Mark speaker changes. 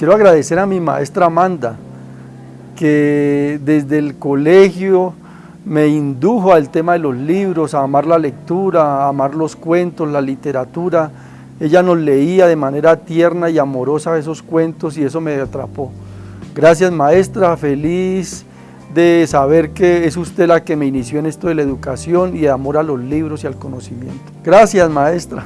Speaker 1: Quiero agradecer a mi maestra Amanda, que desde el colegio me indujo al tema de los libros, a amar la lectura, a amar los cuentos, la literatura. Ella nos leía de manera tierna y amorosa esos cuentos y eso me atrapó. Gracias maestra, feliz de saber que es usted la que me inició en esto de la educación y de amor a los libros y al conocimiento. Gracias maestra.